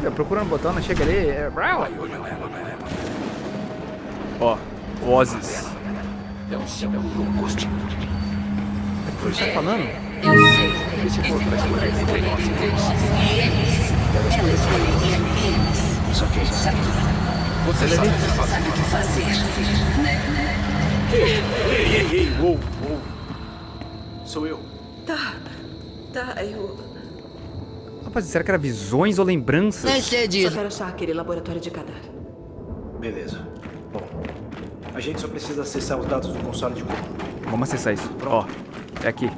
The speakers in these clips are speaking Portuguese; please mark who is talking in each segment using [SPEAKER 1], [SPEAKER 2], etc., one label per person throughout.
[SPEAKER 1] Olha, procurando o botão, não chega ali. É... Ó, vozes.
[SPEAKER 2] É o seu Ghost.
[SPEAKER 1] O que você tá falando?
[SPEAKER 3] Eu sei.
[SPEAKER 2] Esse corpo vai explorar entre nós e eles.
[SPEAKER 3] E eles? Eu escolheria eles.
[SPEAKER 2] Isso aqui.
[SPEAKER 3] Sabe
[SPEAKER 2] Você sabe o que fazer.
[SPEAKER 3] sabe o que fazer.
[SPEAKER 2] Ei, ei, ei, ei, uou, uou. Sou eu.
[SPEAKER 4] Tá. Tá, eu.
[SPEAKER 1] Rapaz, será que era visões ou lembranças?
[SPEAKER 5] Ser
[SPEAKER 4] Só
[SPEAKER 5] disso.
[SPEAKER 4] quero achar aquele laboratório de cadáver.
[SPEAKER 2] Beleza. Bom, a gente só precisa acessar os dados do console de comando.
[SPEAKER 1] Vamos acessar isso. Ó, é aqui.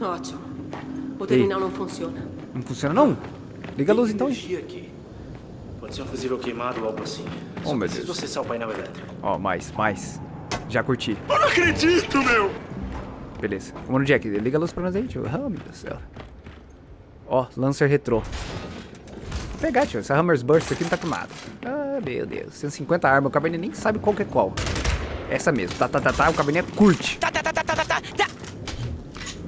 [SPEAKER 4] Ótimo. O terminal não funciona.
[SPEAKER 1] Não funciona não? Liga a luz então.
[SPEAKER 2] aqui. Pode ser um fusível queimado ou algo assim. Só
[SPEAKER 1] Oh, meu
[SPEAKER 2] preciso
[SPEAKER 1] Deus.
[SPEAKER 2] acessar o painel elétrico.
[SPEAKER 1] Ó, mais, mais. Já curti.
[SPEAKER 2] Eu não acredito, meu!
[SPEAKER 1] Beleza. Vamos no Jack. Liga a luz pra nós aí, tio. Ah, meu Deus do céu. Ó, Lancer Retrô. Vou pegar, tio. Essa Hammer's Burst aqui não tá com nada. Ah, meu Deus. 150 armas. O cabernet nem sabe qual que é qual. Essa mesmo. Tá, tá, tá, tá. O cabernet curte.
[SPEAKER 5] Tá, tá, tá, tá, tá, tá, tá.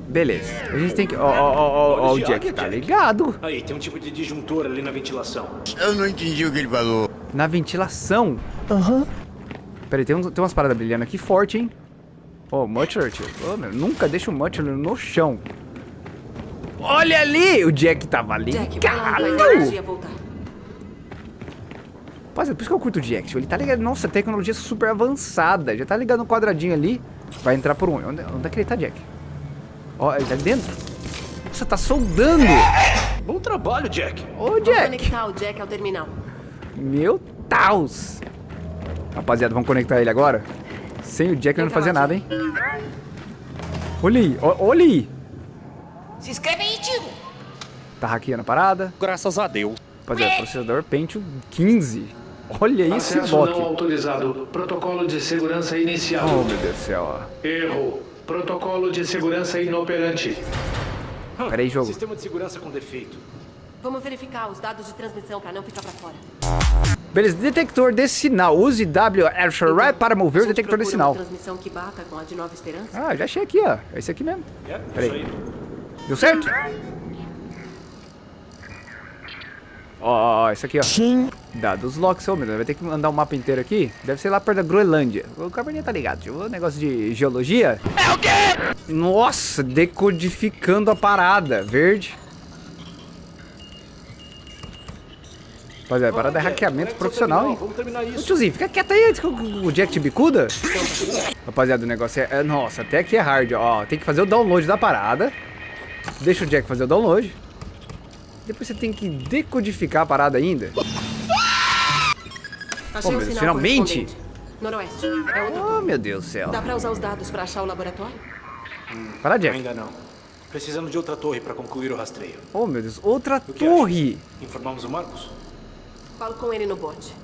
[SPEAKER 1] Beleza. A gente tem que... Ó, ó, ó, ó, ó, o Jack. Tá ligado.
[SPEAKER 2] Aí, tem um tipo de disjuntor ali na ventilação.
[SPEAKER 6] Eu não entendi o que ele falou.
[SPEAKER 1] Na ventilação. Aham. Pera aí, tem, uns- tem umas paradas brilhando aqui forte, hein? Ó, o Mutcher, tio. Ô, meu, nunca deixa o Mutcher no chão. Olha ali! O Jack tava
[SPEAKER 4] Jack, vai lá, faz a
[SPEAKER 1] ligado!
[SPEAKER 4] energia voltar.
[SPEAKER 1] Rapaziada, por isso que eu curto o Jack, tio. Ele tá ligado. Nossa, tecnologia super avançada. Já tá ligado no quadradinho ali. Vai entrar por um. Onde, onde é que ele tá, Jack? Ó, ele tá ali dentro. Nossa, tá soldando!
[SPEAKER 2] Bom trabalho, Jack.
[SPEAKER 1] Ô, Jack!
[SPEAKER 4] conectar o Jack ao terminal.
[SPEAKER 1] Meu Deus! Rapaziada, vamos conectar ele agora? Sem o Jack ele não fazia nada, hein? Olha aí, olha aí!
[SPEAKER 5] Se inscreve aí.
[SPEAKER 1] Tá hackeando a parada.
[SPEAKER 7] Graças a Deus.
[SPEAKER 1] Rapaziada, processador Pentium 15. Olha esse
[SPEAKER 8] Acesso não autorizado. Protocolo de segurança inicial.
[SPEAKER 1] Oh, meu Deus do céu.
[SPEAKER 8] Erro. Protocolo de segurança inoperante.
[SPEAKER 1] Pera aí, jogo.
[SPEAKER 2] Sistema de segurança com defeito.
[SPEAKER 4] Vamos verificar os dados de transmissão pra não ficar pra fora.
[SPEAKER 1] Beleza, detector de sinal. Use W Right para mover o detector de sinal.
[SPEAKER 4] Transmissão que bata com a de Nova Esperança?
[SPEAKER 1] Ah, já achei aqui, ó. É esse aqui mesmo.
[SPEAKER 2] É,
[SPEAKER 1] Pera
[SPEAKER 2] isso
[SPEAKER 1] aí.
[SPEAKER 2] aí.
[SPEAKER 1] Deu certo? Ó, ó, ó, esse aqui, ó. Sim. Dados locks, ô, meu Deus, vai ter que mandar o mapa inteiro aqui. Deve ser lá perto da Groenlândia. O Cabernet tá ligado, tio. O negócio de geologia. É o quê? Nossa, decodificando a parada. Verde. Rapaziada, a parada é hackeamento profissional, hein?
[SPEAKER 2] Vamos terminar
[SPEAKER 1] Ô,
[SPEAKER 2] isso.
[SPEAKER 1] tiozinho, fica quieto aí antes que o o Jack te bicuda. Rapaziada, o negócio é, é- Nossa, até aqui é hard, ó. Tem que fazer o download da parada. Deixa o Jack fazer o download. Depois você tem que decodificar a parada ainda.
[SPEAKER 4] Achei
[SPEAKER 1] meu
[SPEAKER 4] um
[SPEAKER 1] Deus,
[SPEAKER 4] sinal
[SPEAKER 1] finalmente?
[SPEAKER 4] Noroeste. É outra
[SPEAKER 1] Oh, meu Deus do céu.
[SPEAKER 4] Dá pra usar os dados pra achar o laboratório?
[SPEAKER 1] Para, Jack.
[SPEAKER 2] Ainda não. Precisamos de outra torre para concluir o rastreio.
[SPEAKER 1] Oh, meu Deus. Outra torre.
[SPEAKER 2] Informamos o Marcos?
[SPEAKER 4] Falo com ele no bote.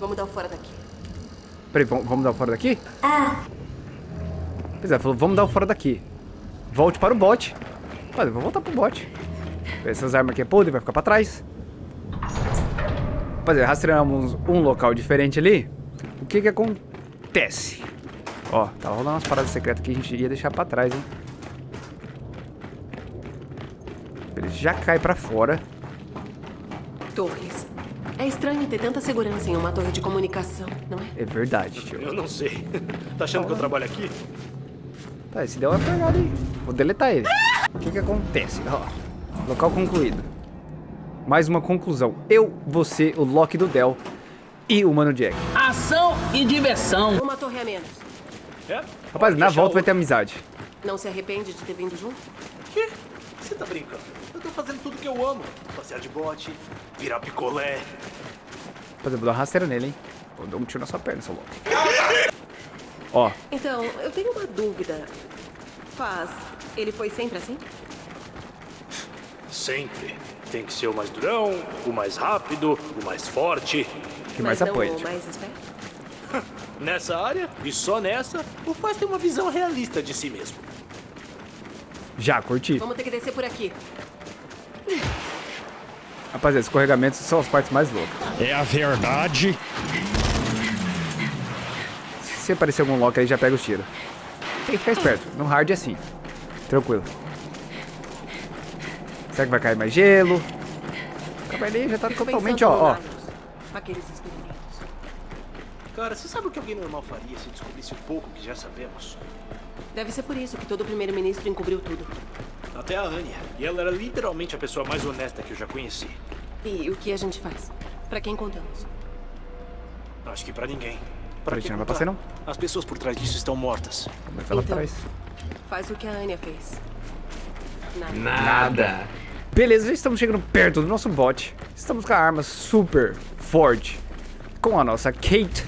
[SPEAKER 4] Vamos dar o fora daqui.
[SPEAKER 1] Peraí, vamos, vamos dar o fora daqui? Pois é, falou, vamos dar o fora daqui. Volte para o bote. Olha, eu vou voltar pro bote. Essas armas aqui é podre, vai ficar pra trás. Rapaziada, rastreamos um local diferente ali. O que que acontece? Ó, tá rolando umas paradas secretas que a gente ia deixar pra trás, hein? Ele já cai pra fora.
[SPEAKER 4] Torres. É estranho ter tanta segurança em uma torre de comunicação, não é?
[SPEAKER 1] É verdade, tio.
[SPEAKER 2] Eu não sei. tá achando que eu trabalho aqui?
[SPEAKER 1] Tá, esse deu uma pegada aí. Vou deletar ele. O que que acontece? Ó, local concluído. Mais uma conclusão. Eu, você, o Loki do Dell e o Mano Jack.
[SPEAKER 5] Ação e diversão.
[SPEAKER 4] Uma torre a menos.
[SPEAKER 2] É?
[SPEAKER 1] Rapaz, na volta vai ter amizade.
[SPEAKER 4] Não se arrepende de ter vindo junto?
[SPEAKER 2] Quê? Você tá brincando? Eu tô fazendo tudo que eu amo. Passear de bote, virar picolé.
[SPEAKER 1] Rapaz, eu vou dar uma rasteira nele, hein? Vou dar um tiro na sua perna, seu Loki. Ó,
[SPEAKER 4] Então, eu tenho uma dúvida. Faz. Ele foi sempre assim?
[SPEAKER 2] Sempre. Tem que ser o mais durão, o mais rápido, o mais forte.
[SPEAKER 1] que mais apoia,
[SPEAKER 4] o esperto?
[SPEAKER 2] Nessa área, e só nessa, o Faz tem uma visão realista de si mesmo.
[SPEAKER 1] Já, curti.
[SPEAKER 4] Vamos ter que descer por aqui.
[SPEAKER 1] Rapaziada, escorregamentos são as partes mais loucas.
[SPEAKER 7] É a verdade.
[SPEAKER 1] Se aparecer algum Loki aí, já pega os tiros. Tem que ficar esperto. No hard é assim. Tranquilo. Será que vai cair mais gelo? Cabernet já tá
[SPEAKER 4] Fico
[SPEAKER 1] totalmente, ó, ó.
[SPEAKER 4] Aqueles experimentos.
[SPEAKER 2] Cara, você sabe o que alguém normal faria se descobrisse o pouco que já sabemos?
[SPEAKER 4] Deve ser por isso que todo primeiro-ministro encobriu tudo.
[SPEAKER 2] Até a Anya. E ela era literalmente a pessoa mais honesta que eu já conheci.
[SPEAKER 4] E o que a gente faz? Pra quem contamos?
[SPEAKER 2] Acho que pra ninguém.
[SPEAKER 1] Pra ti não vai passar, não?
[SPEAKER 2] As pessoas por trás disso estão mortas.
[SPEAKER 1] Mas ela
[SPEAKER 4] Então.
[SPEAKER 1] faz.
[SPEAKER 4] Faz o que a Anya fez. Nada.
[SPEAKER 8] Nada.
[SPEAKER 1] Beleza, já estamos chegando perto do nosso bot. Estamos com a arma super forte. Com a nossa Kate.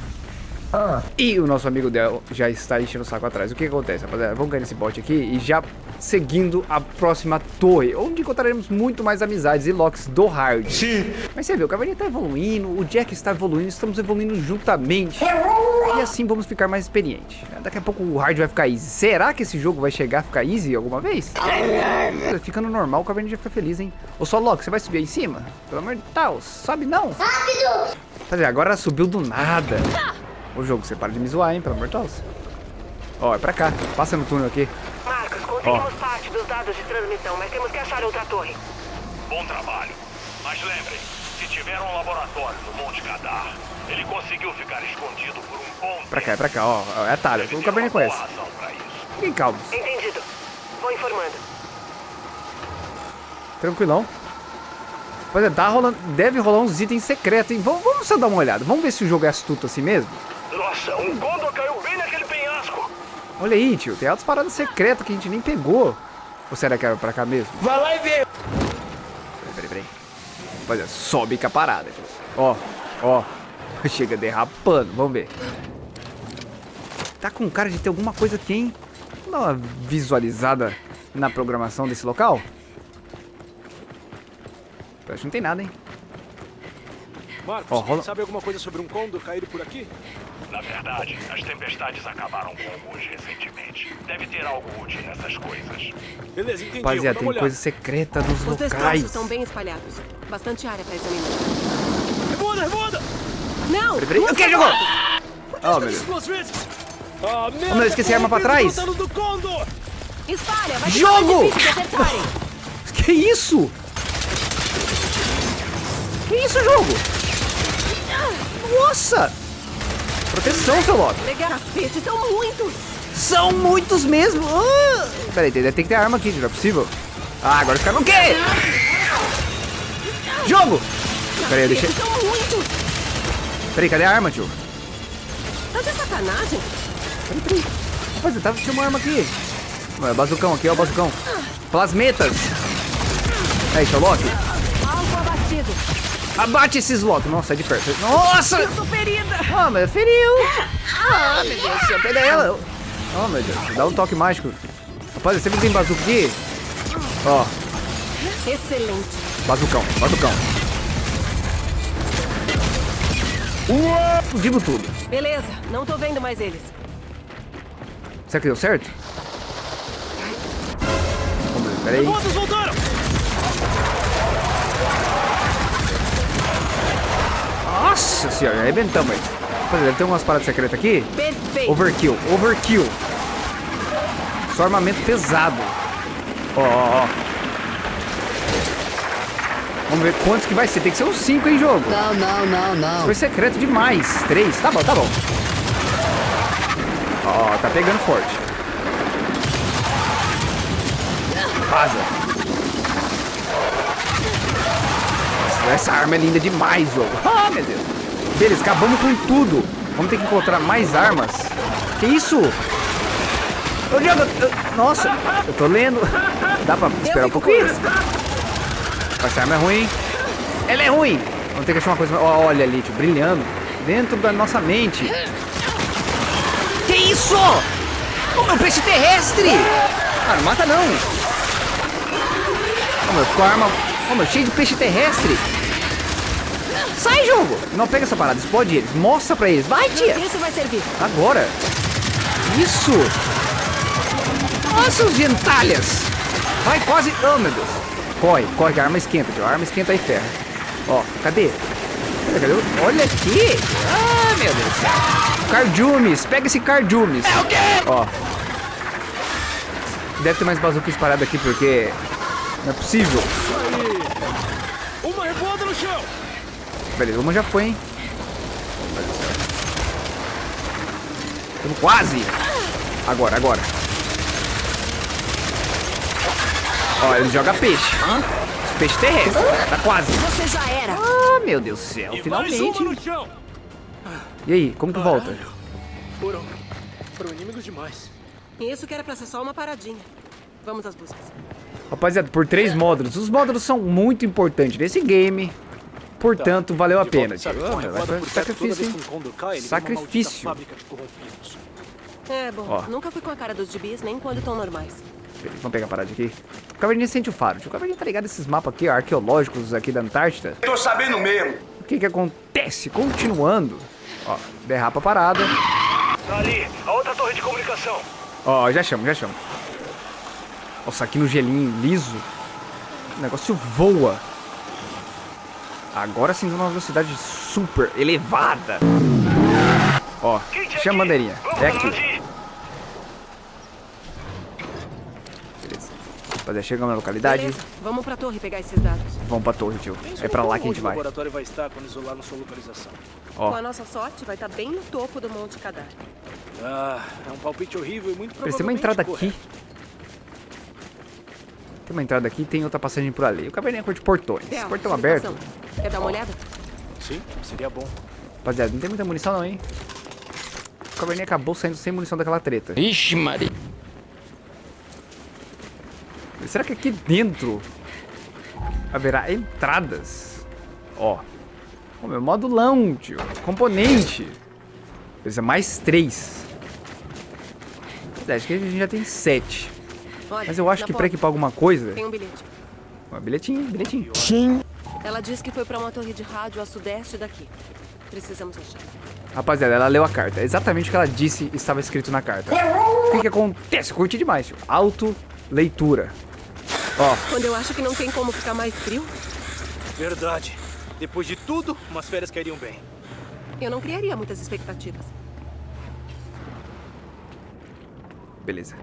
[SPEAKER 1] E o nosso amigo dela já está enchendo o saco atrás. O que acontece, rapaziada? Vamos ganhar nesse bot aqui e já seguindo a próxima torre, onde encontraremos muito mais amizades e locks do hard.
[SPEAKER 6] Sim.
[SPEAKER 1] Mas você vê, o Cavaleiro está evoluindo, o Jack está evoluindo, estamos evoluindo juntamente. E assim vamos ficar mais experientes. Daqui a pouco o hard vai ficar easy. Será que esse jogo vai chegar a ficar easy alguma vez? Ficando normal, o Cavaleiro já fica feliz, hein? Ô só Loki, você vai subir aí em cima? Pelo amor de Deus, sobe não. Rápido! Fazer, agora ela subiu do nada. Ô jogo, você para de me zoar, hein? Pelo amor de Deus. Ó, é pra cá. Passa no túnel aqui.
[SPEAKER 9] Conseguimos parte dos dados de transmissão, mas temos que achar outra torre.
[SPEAKER 10] Bom trabalho. Mas lembrem, se tiver um laboratório no Monte Cadar, ele conseguiu ficar escondido por um bom
[SPEAKER 1] Pra cá, é pra cá, ó. É atalho.
[SPEAKER 10] Deve
[SPEAKER 1] O
[SPEAKER 10] ter
[SPEAKER 1] Cavaleiro
[SPEAKER 10] uma boa
[SPEAKER 1] conhece.
[SPEAKER 10] razão pra isso.
[SPEAKER 1] Fiquem calmos.
[SPEAKER 9] Entendido. Vou informando.
[SPEAKER 1] Tranquilão. Pois é, tá rolando, deve rolar uns itens secretos, hein? Vamos, vamos só dar uma olhada. Vamos ver se o jogo é astuto assim mesmo.
[SPEAKER 10] Nossa, um Gondor
[SPEAKER 1] Olha aí, tio. Tem altas paradas secretas que a gente nem pegou. Ou será que era pra cá mesmo?
[SPEAKER 5] Vai lá e vê.
[SPEAKER 1] Peraí, peraí, peraí. Rapaziada, sobe com a parada, tio. Ó, ó. Chega derrapando. Vamos ver. Tá com cara de ter alguma coisa aqui, hein? Vamos dar uma visualizada na programação desse local. Acho que não tem nada, hein?
[SPEAKER 2] Marcos,
[SPEAKER 1] rola-
[SPEAKER 2] sabe alguma coisa sobre um Condor caído por aqui?
[SPEAKER 10] Na verdade, as tempestades acabaram com alguns recentemente. Deve ter algo útil nessas coisas.
[SPEAKER 2] Beleza, entendi. eu vou
[SPEAKER 1] Rapaziada, tem coisa secreta nos
[SPEAKER 4] Os destroços
[SPEAKER 1] locais.
[SPEAKER 4] estão bem espalhados. Bastante área pra examinar.
[SPEAKER 2] Revoada, revoada!
[SPEAKER 4] Não!
[SPEAKER 1] Peraí, peraí. O que jogou?
[SPEAKER 4] portas!
[SPEAKER 1] Oh, meu Deus.
[SPEAKER 2] Ah!
[SPEAKER 1] Oh, meu, esqueci a arma pra trás.
[SPEAKER 4] Espalha! Vai
[SPEAKER 1] Jogo! Que isso? Que isso, jogo? Nossa! Proteção, seu Loki.
[SPEAKER 4] Cacete, são muitos!
[SPEAKER 1] São muitos mesmo. Ah! Peraí, tem- tem que ter arma aqui, não é possível? Ah, agora caras não querem. Jogo! Peraí, deixa...
[SPEAKER 4] Cacete, são muitos!
[SPEAKER 1] Peraí, cadê a arma, tio?
[SPEAKER 4] Tá de sacanagem?
[SPEAKER 1] Peraí, peraí. Rapaz, tava tinha uma arma aqui. Não, é bazucão aqui, ó o bazucão. Plasmetas. Aí, seu Loki.
[SPEAKER 4] Alvo abatido.
[SPEAKER 1] Abate esses Loki. Nossa, é de perto. Nossa!
[SPEAKER 4] Eu tô ferida!
[SPEAKER 1] Ah, mas feriu. Ah, meu Deus do céu. Pega ela. Oh, meu Deus. Dá um toque mágico. Rapaz, que tem bazuca aqui? Ó,
[SPEAKER 4] Excelente.
[SPEAKER 1] bazucão, bazucão. Uou, explodimos tudo.
[SPEAKER 4] Beleza, não tô vendo mais eles.
[SPEAKER 1] Será que deu certo? Vamos ver, peraí.
[SPEAKER 2] Todos voltaram!
[SPEAKER 1] Nossa senhora, arrebentamos aí. Rapaz, deve ter umas paradas secretas aqui.
[SPEAKER 4] Perfeito.
[SPEAKER 1] Overkill, overkill. Só armamento pesado. Ó, ó, ó. Vamos ver quantos que vai ser. Tem que ser uns 5 em jogo.
[SPEAKER 3] Não, não, não, não.
[SPEAKER 1] Foi secreto demais. 3. Tá bom, tá bom. Ó, tá pegando forte. Vaza. Nossa, essa arma é linda demais, jogo. Ah, meu Deus. Beleza, acabamos com tudo. Vamos ter que encontrar mais armas. Que isso? Ô, Diogo, eu- nossa, eu tô lendo. Dá pra esperar um pouquinho?
[SPEAKER 4] isso.
[SPEAKER 1] Essa arma é ruim? Ela é ruim! Vamos ter que achar uma coisa... Olha ali, tio, brilhando. Dentro da nossa mente. Que isso? Oh, meu peixe terrestre! Ah, não mata não! Oh, meu, ficou a arma... Oh, meu, cheio de peixe terrestre! Sai, jogo! Não, pega essa parada, explode eles. Mostra pra eles. Vai, tia!
[SPEAKER 4] Isso vai servir.
[SPEAKER 1] Agora! Isso! Nossa, os gentalhas! Vai, quase... Oh, meu Deus! Corre, corre, que a arma esquenta, tio. A arma esquenta aí, ferro. Ó, cadê? Cadê, cadê? Olha aqui! Ah, meu Deus! Cardumes! Pega esse Cardumes! É o quê? Ó. Deve ter mais bazucas paradas aqui, porque... Não é possível.
[SPEAKER 2] Uma revoada no
[SPEAKER 1] Beleza, uma já foi, hein? Estamos quase. Agora, agora. Ó, ele joga peixe. Peixe terrestre. Tá quase.
[SPEAKER 4] Você já era.
[SPEAKER 1] Ah, meu Deus do céu. Finalmente.
[SPEAKER 2] chão.
[SPEAKER 1] E aí, como que volta?
[SPEAKER 2] Foram. Foram inimigos demais.
[SPEAKER 4] Isso que era pra ser só uma paradinha. Vamos às buscas.
[SPEAKER 1] Rapaziada, por três módulos. Os módulos são muito importantes nesse game. Portanto, valeu a pena,
[SPEAKER 2] toda
[SPEAKER 1] sacrifício, hein? Sacrifício.
[SPEAKER 4] É, bom,
[SPEAKER 1] Ó.
[SPEAKER 4] nunca fui com a cara dos gibis, nem quando estão normais.
[SPEAKER 1] Vamos pegar a parada aqui. O Caverninha sente o faro, tio. O Caverninha tá ligado esses mapas aqui, arqueológicos aqui da Antártida.
[SPEAKER 6] Tô sabendo mesmo.
[SPEAKER 1] O que que acontece? Continuando. Ó, derrapa a parada.
[SPEAKER 10] Ali, a outra torre de comunicação.
[SPEAKER 1] Ó, já chamo, já chamo. Nossa, aqui no gelinho liso. O negócio voa. Agora sim, numa velocidade super elevada. Ó, chama a bandeirinha. É aqui. Beleza. Rapaziada, chegamos na localidade.
[SPEAKER 4] Beleza, vamos pra torre pegar esses dados.
[SPEAKER 1] Vamos pra torre, tio. É pra lá que a gente vai.
[SPEAKER 2] O laboratório vai estar quando isolarmos sua localização.
[SPEAKER 1] Ó,
[SPEAKER 4] Com a nossa sorte, vai estar bem no topo do Monte Cadar.
[SPEAKER 2] Ah, é um palpite horrível e muito provavelmente
[SPEAKER 1] tem uma entrada aqui. Tem uma entrada aqui e tem outra passagem por ali. O caverninha curte portões.
[SPEAKER 4] Theo,
[SPEAKER 1] Portão aberto.
[SPEAKER 4] Quer dar uma olhada?
[SPEAKER 2] Sim, seria bom.
[SPEAKER 1] Rapaziada, não tem muita munição não, hein? O caverninha acabou saindo sem munição daquela treta.
[SPEAKER 5] Ixi, Maria.
[SPEAKER 1] Será que aqui dentro haverá entradas? Ó. Ó, meu modulão, tio. Componente. Beleza, mais três. É, Acho que a gente já tem sete.
[SPEAKER 4] Olha,
[SPEAKER 1] Mas eu acho que pra
[SPEAKER 4] porta.
[SPEAKER 1] equipar alguma coisa...
[SPEAKER 4] Tem um bilhete.
[SPEAKER 1] Ó, bilhetinho, bilhetinho.
[SPEAKER 4] Ela disse que foi pra uma torre de rádio a sudeste daqui. Precisamos achar.
[SPEAKER 1] Rapaziada, ela leu a carta. É Exatamente o que ela disse estava escrito na carta. O que que acontece? Eu curti demais, tio. Auto leitura. Ó,
[SPEAKER 4] Quando eu acho que não tem como ficar mais frio,
[SPEAKER 2] Verdade. Depois de tudo, umas férias cairiam bem.
[SPEAKER 4] eu não criaria muitas expectativas.
[SPEAKER 1] beleza.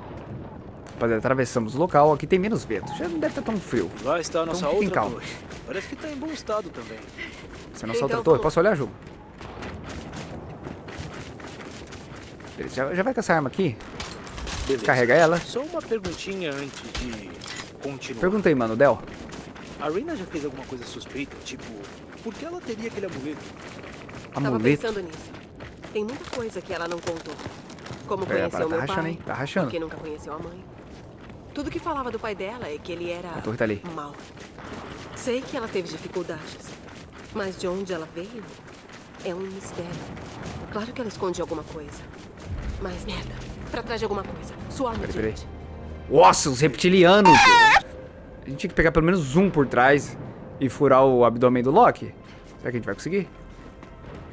[SPEAKER 1] Rapaziada, atravessamos o local. Aqui tem menos vento. Já não deve estar tão frio.
[SPEAKER 2] Lá está a nossa
[SPEAKER 1] fiquem
[SPEAKER 2] outra
[SPEAKER 1] calmos.
[SPEAKER 2] torre. Parece que está em bom estado também.
[SPEAKER 1] Essa é a nossa
[SPEAKER 4] Então,
[SPEAKER 1] outra torre.
[SPEAKER 4] vamos.
[SPEAKER 1] Posso olhar, Ju? Beleza, já, já vai com essa arma aqui.
[SPEAKER 2] Beleza.
[SPEAKER 1] Carrega ela.
[SPEAKER 2] Só uma perguntinha antes de continuar.
[SPEAKER 1] Pergunta aí, mano, Del.
[SPEAKER 2] A Reina já fez alguma coisa suspeita? Tipo, por que ela teria aquele amuleto?
[SPEAKER 4] Tava
[SPEAKER 1] Amuleto.
[SPEAKER 4] pensando nisso. Tem muita coisa que ela não contou. Como
[SPEAKER 1] É,
[SPEAKER 4] conheceu
[SPEAKER 1] tá
[SPEAKER 4] meu
[SPEAKER 1] rachando,
[SPEAKER 4] pai,
[SPEAKER 1] hein? Tá rachando.
[SPEAKER 4] porque nunca conheceu a mãe. Tudo que falava do pai dela é que ele era
[SPEAKER 1] A torre tá ali.
[SPEAKER 4] mau. Sei que ela teve dificuldades, mas de onde ela veio é um mistério. Claro que ela esconde alguma coisa, mas merda, pra trás de alguma coisa. Sua alma
[SPEAKER 1] Peraí, peraí. Nossa, os reptilianos. A gente tinha que pegar pelo menos um por trás e furar o abdômen do Loki. Será que a gente vai conseguir?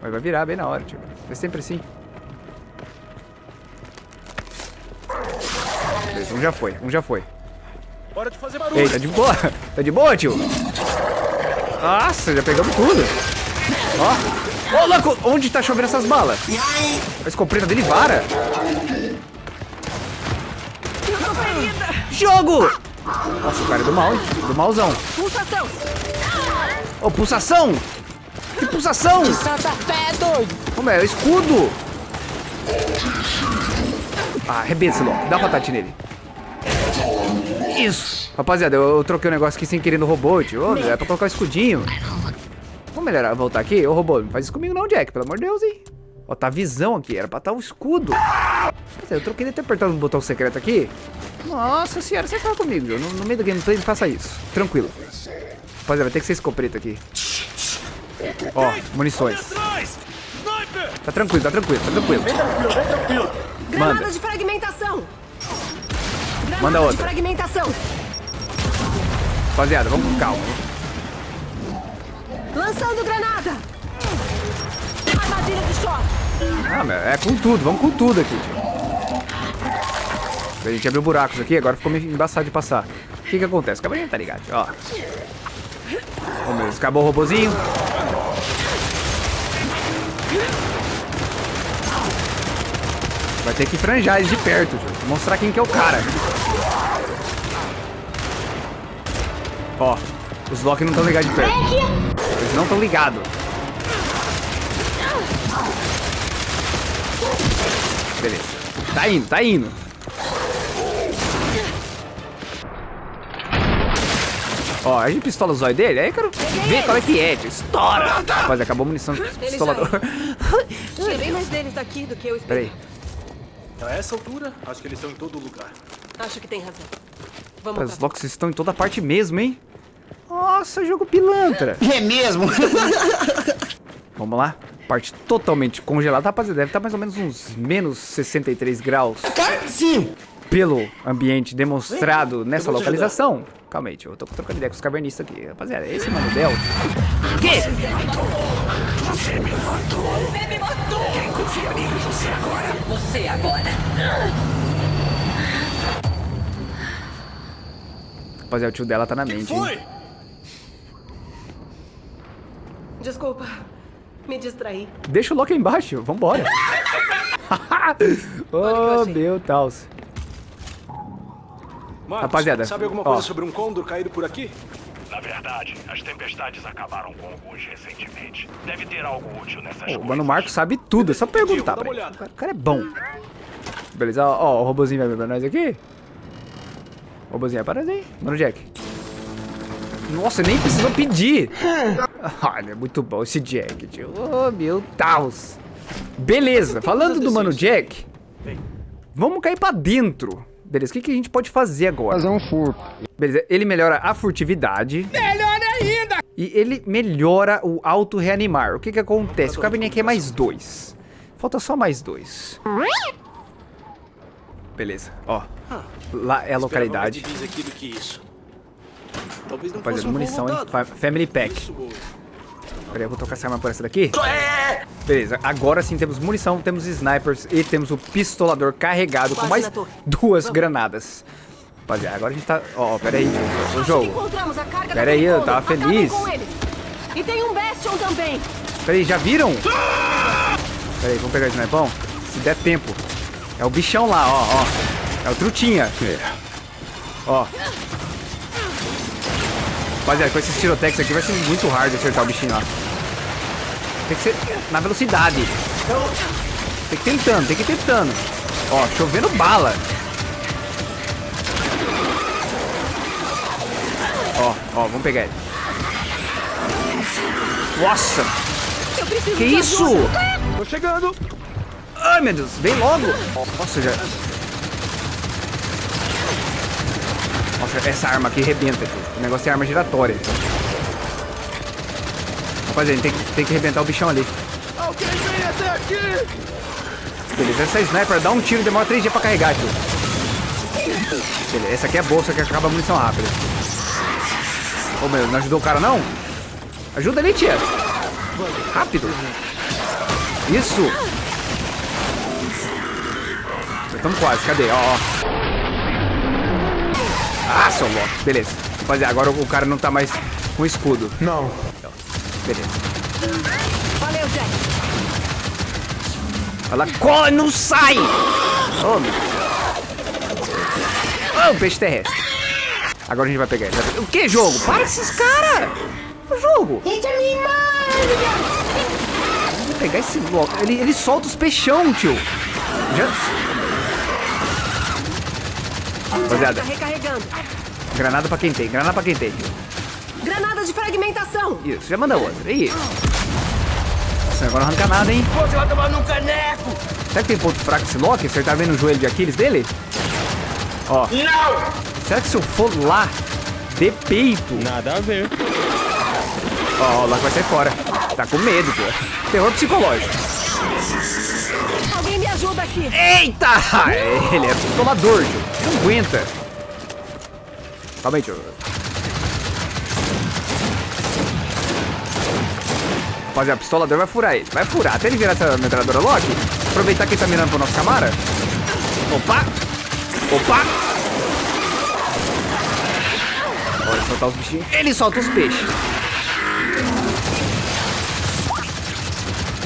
[SPEAKER 1] Mas vai virar bem na hora, tio. É sempre assim. Um já foi, um já foi.
[SPEAKER 2] Hora de fazer barulho!
[SPEAKER 1] Ei, tá de boa? Tá de boa, tio? Nossa, já pegamos tudo. Ó. Ô, louco, onde tá chovendo essas balas? A escopeta dele vara. Jogo! Nossa, o cara é do mal, hein? Do malzão.
[SPEAKER 4] Pulsação!
[SPEAKER 1] Ô, pulsação! Que pulsação?
[SPEAKER 5] Santa fé, doido.
[SPEAKER 1] Como é? É o escudo! Ah, arrebenta esse louco. Dá uma patate nele. Isso! Rapaziada, eu, eu troquei o negócio aqui sem querer no robô, tio. Ô, é pra colocar o escudinho. Vamos melhorar, voltar aqui? Ô, robô, não faz isso comigo não, Jack. Pelo amor de Deus, hein? Ó, tá a visão aqui. Era pra estar o escudo. Quer dizer, eu troquei de ter apertado um botão secreto aqui. Nossa senhora, você fala comigo, viu? No, no meio do gameplay, não faça isso. Tranquilo. Rapaziada, vai ter que ser escopeta aqui. Ó, munições.
[SPEAKER 2] Atrás! Sniper!
[SPEAKER 1] Tá tranquilo, tá tranquilo, tá tranquilo.
[SPEAKER 4] Granada
[SPEAKER 1] Manda.
[SPEAKER 4] de fragmentação!
[SPEAKER 1] Manda outra.
[SPEAKER 4] fragmentação!
[SPEAKER 1] Rapaziada, vamos com calma.
[SPEAKER 4] Lançando granada! Armadilha de choque!
[SPEAKER 1] Ah, meu, é com tudo, vamos com tudo aqui, tio. A gente abriu buracos aqui, agora ficou meio embaçado de passar. O que que acontece? De tá ligado, ó. Meu, acabou o robozinho. Vai ter que franjar eles de perto, tio. Mostrar quem que é o cara. Ó, os Loki não estão ligados de perto. Eles não estão ligados. Beleza. Tá indo, tá indo. Ó, a gente pistola o zóio dele, aí eu quero ver qual é que é, tio. Estoura! Rapaz, acabou a munição do pistolador.
[SPEAKER 4] Tirei mais deles daqui do que eu esperei.
[SPEAKER 1] Peraí.
[SPEAKER 2] A essa altura, acho que eles estão em todo lugar.
[SPEAKER 4] Acho que tem razão. Vamos.
[SPEAKER 1] Locks estão em toda parte mesmo, hein? Nossa, jogo pilantra.
[SPEAKER 6] É mesmo?
[SPEAKER 1] Vamos lá. Parte totalmente congelada. Rapaziada, deve estar mais ou menos uns menos 63 graus
[SPEAKER 6] Sim.
[SPEAKER 1] pelo ambiente demonstrado
[SPEAKER 2] Vem,
[SPEAKER 1] nessa localização. Calma aí, tio. Eu tô trocando ideia com os cavernistas aqui. Rapaziada, esse mano Del. Que?
[SPEAKER 3] Você agora.
[SPEAKER 1] Rapaziada, o tio dela tá na mente. hein?
[SPEAKER 4] Desculpa. Me distraí.
[SPEAKER 1] Deixa o Loki aí embaixo. Vambora. oh, meu Deus.
[SPEAKER 2] Marcos,
[SPEAKER 1] Rapaziada,
[SPEAKER 2] sabe alguma
[SPEAKER 1] ó.
[SPEAKER 2] coisa sobre um condor caído por aqui?
[SPEAKER 10] Na verdade, as tempestades acabaram com alguns recentemente. Deve ter algo útil nessas
[SPEAKER 1] O
[SPEAKER 10] coisas.
[SPEAKER 1] Mano Marco sabe tudo, é só perguntar pra ele. O cara- O é bom. Beleza, ó, ó, o robozinho vai vir pra nós aqui. O robozinho para aí. Mano Jack. Nossa, nem precisou pedir. Olha, muito bom esse Jack, tio. Oh, meu Deus. Beleza, falando do Mano Jack,
[SPEAKER 2] Vem.
[SPEAKER 1] vamos cair pra dentro. Beleza, o que, que a gente pode fazer agora?
[SPEAKER 6] Fazer um furto.
[SPEAKER 1] Beleza, ele melhora a furtividade. Melhora ainda! E ele melhora o auto-reanimar. O que que acontece? O cabininho aqui é mais dois. Falta só mais dois. Beleza, ó. Lá é a localidade.
[SPEAKER 2] Aqui do que isso. Talvez não
[SPEAKER 1] Rapaziada, munição, hein? Family Pack.
[SPEAKER 2] Isso.
[SPEAKER 1] Peraí, eu vou trocar essa arma por essa daqui. Beleza, agora sim temos munição, temos snipers e temos o pistolador carregado com
[SPEAKER 4] Quase
[SPEAKER 1] mais
[SPEAKER 4] na torre.
[SPEAKER 1] duas
[SPEAKER 4] Vamos.
[SPEAKER 1] granadas. Rapaziada, agora a gente tá... Ó, peraí, tio, o jogo.
[SPEAKER 4] encontramos a carga
[SPEAKER 1] Pera aí,
[SPEAKER 4] daquele
[SPEAKER 1] eu tava feliz.
[SPEAKER 4] com. E tem um Bastion também.
[SPEAKER 1] Peraí, já viram? Peraí, vamos pegar o snipão? Se der tempo. É o bichão lá, ó, ó. É o trutinha. Ó. Rapaziada, com esses tirotex aqui vai ser muito hard acertar o bichinho lá. Tem que ser na velocidade. Tem que ir tentando, tem que ir tentando. Ó, chovendo bala. Ó, ó, vamos pegar ele. Nossa, que isso? Tô chegando. Ai, meu Deus, vem logo. Nossa, já... essa arma aqui rebenta. tio. O negócio é arma giratória. Rapaziada, tem, que- tem que arrebentar o bichão ali.
[SPEAKER 2] Alguém vem até aqui!
[SPEAKER 1] Beleza, essa sniper dá um tiro e demora 3 dias pra carregar, tio. Beleza, essa aqui é boa, só que acaba a munição rápida. Ô, meu, não ajudou o cara, não? Ajuda ali, tia. Rápido. Isso. Estamos quase, cadê? Ó, ó. Ah, seu louco. Beleza. Rapaziada, agora o cara não tá mais com escudo.
[SPEAKER 6] Não.
[SPEAKER 1] Beleza.
[SPEAKER 4] Valeu, Jack.
[SPEAKER 1] Ela corre, não sai! Oh, meu Deus. Oh, o peixe terrestre. Agora a gente vai pegar ele. O que, jogo? Para esses caras! O jogo! Vou pegar esse louco. Ele, ele solta os peixão, tio. Já... Rapaziada,
[SPEAKER 4] recarregando.
[SPEAKER 1] granada pra quem tem, granada pra quem tem.
[SPEAKER 4] Granada de fragmentação.
[SPEAKER 1] Isso, já manda outra. Isso. Nossa, agora não arranca nada, hein?
[SPEAKER 6] Você vai tomar num caneco.
[SPEAKER 1] Será que tem ponto fraco esse Loki? Você tá vendo o joelho de Aquiles dele? Ó.
[SPEAKER 6] Não.
[SPEAKER 1] Será que se eu for lá, de peito...
[SPEAKER 7] Nada a ver.
[SPEAKER 1] Ó, o Loki vai sair fora. Tá com medo, pô. Terror psicológico.
[SPEAKER 4] Alguém me ajuda aqui.
[SPEAKER 1] Eita! Ele é tio. Não aguenta. Calma aí, tio. Rapaziada, o pistolador vai furar ele. Vai furar. Até ele virar essa metralhadora Loki. Aproveitar que ele tá mirando pro nosso camara. Opa! Opa! Bora soltar os bichinhos. Ele solta os peixes.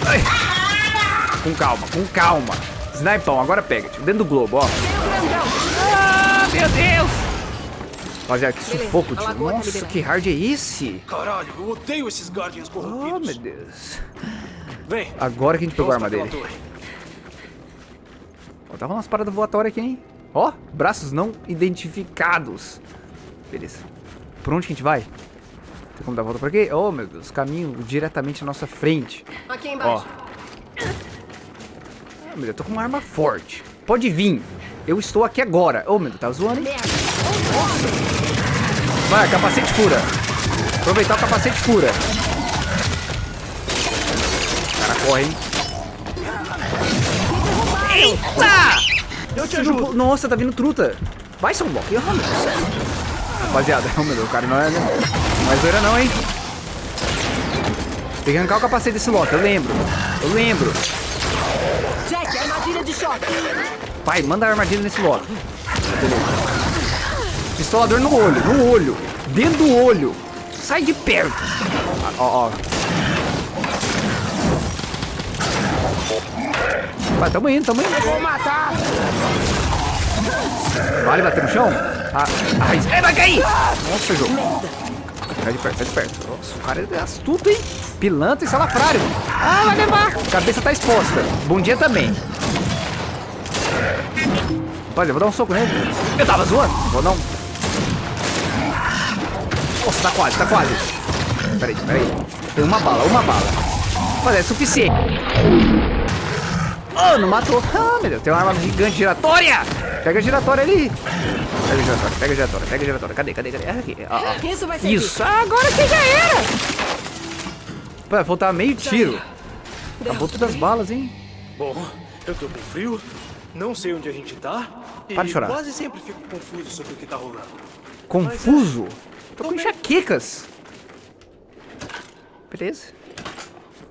[SPEAKER 1] Ai. Com calma, com calma. Snipão, agora pega. Dentro do globo, ó. Meu Deus! Rapaziada, que
[SPEAKER 4] Beleza,
[SPEAKER 1] sufoco,
[SPEAKER 4] lagoa tá
[SPEAKER 1] Nossa, que hard é esse?
[SPEAKER 2] Caralho, eu odeio esses Guardians
[SPEAKER 1] Oh,
[SPEAKER 2] corrompidos.
[SPEAKER 1] meu Deus.
[SPEAKER 2] Vem.
[SPEAKER 1] Agora que a gente pegou a arma dele. Ó, tá rolando umas paradas voatórias aqui, hein? Ó, braços não identificados. Beleza. Por onde que a gente vai? Tem como dar a volta por aqui? Oh, meu Deus. Caminho diretamente à nossa frente.
[SPEAKER 4] Aqui
[SPEAKER 1] Ó.
[SPEAKER 4] embaixo.
[SPEAKER 1] Ah, meu Deus, eu tô com uma arma forte. Pode vir. Eu estou aqui agora. Oh, meu Deus, tá zoando, hein? Vai, capacete fura. Aproveitar o capacete fura. O cara corre, hein? Eita! Eu te ajudo. Nossa, tá vindo truta. Vai, seu bloco. Ah, meu Deus. Rapaziada, oh, meu Deus, o cara não é, não é zoeira não, hein? Tem que arrancar o capacete desse Loki, eu lembro. Eu lembro.
[SPEAKER 4] Jack, armadilha de choque.
[SPEAKER 1] Pai, manda a armadilha nesse Loki. Pistolador no olho, no olho. Dentro do olho. Sai de perto. Ah, Ó, ó. Vai, tamo indo, tamo indo.
[SPEAKER 6] Vou matar!
[SPEAKER 1] Vale bater no chão? Ah, ai, ai, vai cair! Nossa, jogo. Sai de perto, sai de perto. Nossa, o cara é astuto, hein? Pilantra e salafrário. Ah, vai levar. Cabeça tá exposta. Bom dia também. Eu vou dar um soco nele. Eu tava zoando. Vou não. Nossa, tá quase, tá quase. Peraí, peraí. Tem uma bala, uma bala. Mas é suficiente. Oh, não matou. Ah, meu Deus, tem uma arma gigante giratória. Pega a giratória ali. Pega a giratória, pega a giratória, pega a giratória. Cadê, cadê, cadê? Ah, Aqui, ó, ó.
[SPEAKER 4] Isso vai ser
[SPEAKER 1] Isso, agora que já era. Pô, vai faltar meio tiro. Acabou todas as balas, hein?
[SPEAKER 2] Bom, eu tô com frio, não sei onde a gente tá.
[SPEAKER 1] Para de chorar.
[SPEAKER 2] quase sempre fico confuso sobre o que tá rolando.
[SPEAKER 1] Confuso. Tô com
[SPEAKER 2] Tô bem.
[SPEAKER 1] enxaquecas. Beleza.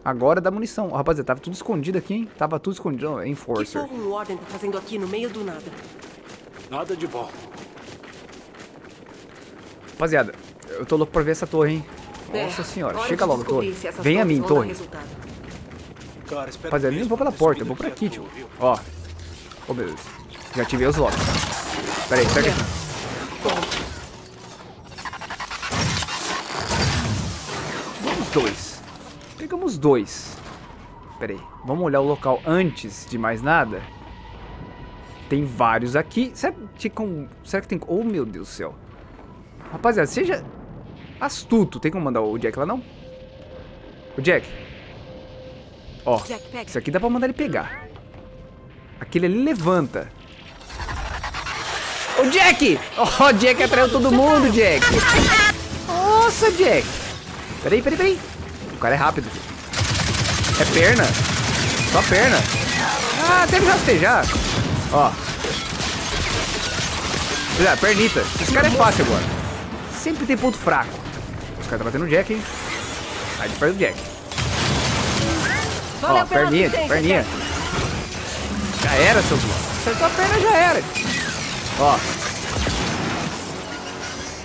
[SPEAKER 1] Agora dá munição. Rapaziada, tava tudo escondido aqui, hein? Tava tudo escondido.
[SPEAKER 4] Que
[SPEAKER 1] Enforcer.
[SPEAKER 4] porra o Warden tá fazendo aqui no meio do nada?
[SPEAKER 2] Nada de bom.
[SPEAKER 1] Rapaziada, eu tô louco pra ver essa torre, hein? Nossa
[SPEAKER 4] É,
[SPEAKER 1] senhora,
[SPEAKER 4] hora
[SPEAKER 1] chega logo, torre. Vem a mim, torre.
[SPEAKER 4] resultado.
[SPEAKER 2] Cara,
[SPEAKER 1] Rapaziada, eu nem vou pela porta, eu vou por aqui, tio. Ó. Oh, meu Deus. Já ativei os locks. Pera aí, pega aqui. Vamos dois. Pegamos dois. Pera aí, vamos olhar o local antes de mais nada. Tem vários aqui. Será que, com... Será que tem... Oh, meu Deus do céu. Rapaziada, seja astuto. Tem como mandar o Jack lá, não? O Jack. Ó,
[SPEAKER 4] Jack,
[SPEAKER 1] isso aqui dá pra mandar ele pegar. Aquele ali levanta. Ô, Jack! Ó, o Jack atraiu todo mundo, Jack. Nossa, Jack. Peraí, peraí, peraí. O cara é rápido. É perna. Só perna. Ah, deve rastejar. Ó. Olha, pernita. Esse cara é fácil agora. Sempre tem ponto fraco. Os caras tá batendo no Jack, hein? Sai de perto do Jack.
[SPEAKER 4] Valeu
[SPEAKER 1] Ó, perninha, perninha. Já era, seu. Acertou a perna, já era. Ó.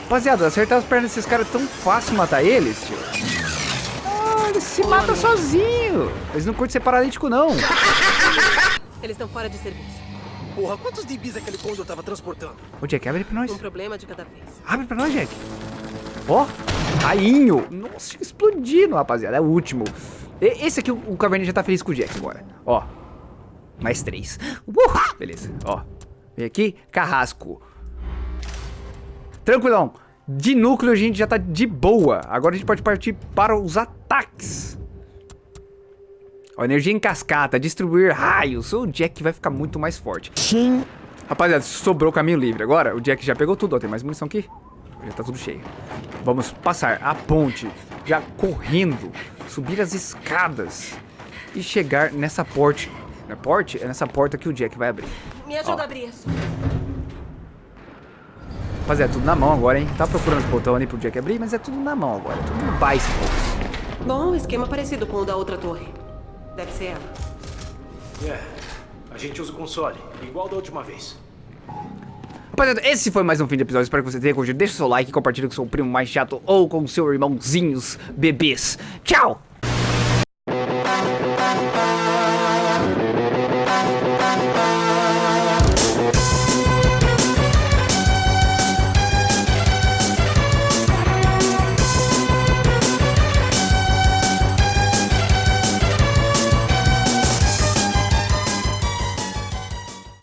[SPEAKER 1] Rapaziada, acertar as pernas desses caras é tão fácil matar eles, tio. Ah, eles se matam sozinho. Eles não curtem ser paralítico, não.
[SPEAKER 4] Eles estão fora de serviço.
[SPEAKER 2] Porra, quantos DBs aquele Condor tava transportando?
[SPEAKER 1] Ô, Jack, abre pra nós.
[SPEAKER 4] Um problema de cada vez.
[SPEAKER 1] Abre pra nós, Jack. Ó, rainho. Nossa, explodindo, rapaziada. É o último. E- Esse aqui, o o Caverninha já tá feliz com o Jack agora. Ó, mais três. Uh, beleza, ó. Vem aqui, carrasco. Tranquilão. De núcleo a gente já tá de boa. Agora a gente pode partir para os ataques. Ó, energia em cascata, distribuir raios. O Jack vai ficar muito mais forte.
[SPEAKER 6] Sim.
[SPEAKER 1] Rapaziada, sobrou caminho livre. Agora o Jack já pegou tudo. Ó, tem mais munição aqui. Já tá tudo cheio. Vamos passar a ponte, já correndo, subir as escadas e chegar nessa porte. Na porte? É nessa porta que o Jack vai abrir.
[SPEAKER 4] Me ajuda
[SPEAKER 1] Ó.
[SPEAKER 4] a abrir isso.
[SPEAKER 1] Rapaziada, é tudo na mão agora, hein? Tá procurando os botão ali pro Jack abrir, mas é tudo na mão agora. Tudo no bicycle.
[SPEAKER 4] Bom, esquema parecido com o da outra torre. Deve ser ela.
[SPEAKER 2] É, a gente usa o console, igual da última vez.
[SPEAKER 1] Rapaziada, esse foi mais um fim de episódio. Espero que você tenha curtido. Deixa o seu like, compartilha com seu primo mais chato ou com seu irmãozinhos bebês. Tchau!